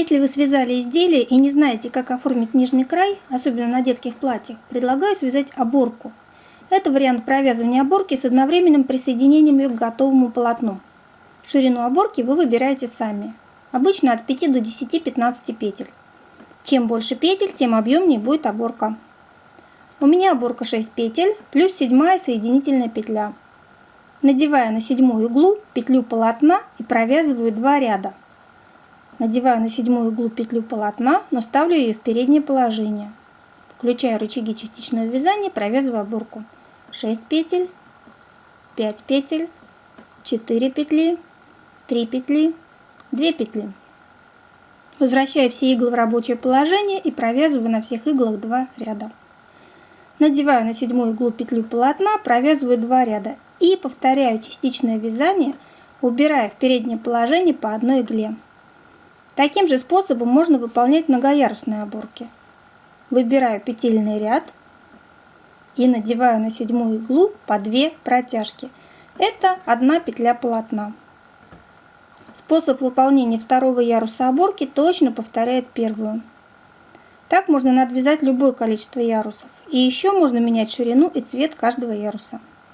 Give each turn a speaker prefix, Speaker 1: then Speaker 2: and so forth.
Speaker 1: Если вы связали изделие и не знаете, как оформить нижний край, особенно на детских платьях, предлагаю связать оборку. Это вариант провязывания оборки с одновременным присоединением к готовому полотну. Ширину оборки вы выбираете сами. Обычно от 5 до 10-15 петель. Чем больше петель, тем объемнее будет оборка. У меня оборка 6 петель плюс седьмая соединительная петля. Надеваю на седьмую иглу петлю полотна и провязываю два ряда. Надеваю на седьмую иглу петлю полотна, но ставлю ее в переднее положение. Включаю рычаги частичного вязания, провязываю оборку. 6 петель, 5 петель, 4 петли, 3 петли, 2 петли. Возвращаю все иглы в рабочее положение и провязываю на всех иглах 2 ряда. Надеваю на седьмую иглу петлю полотна, провязываю 2 ряда и повторяю частичное вязание, убирая в переднее положение по одной игле. Таким же способом можно выполнять многоярусные оборки. Выбираю петельный ряд и надеваю на седьмую иглу по 2 протяжки. Это одна петля полотна. Способ выполнения второго яруса оборки точно повторяет первую. Так можно надвязать любое количество ярусов. И еще можно менять ширину и цвет каждого яруса.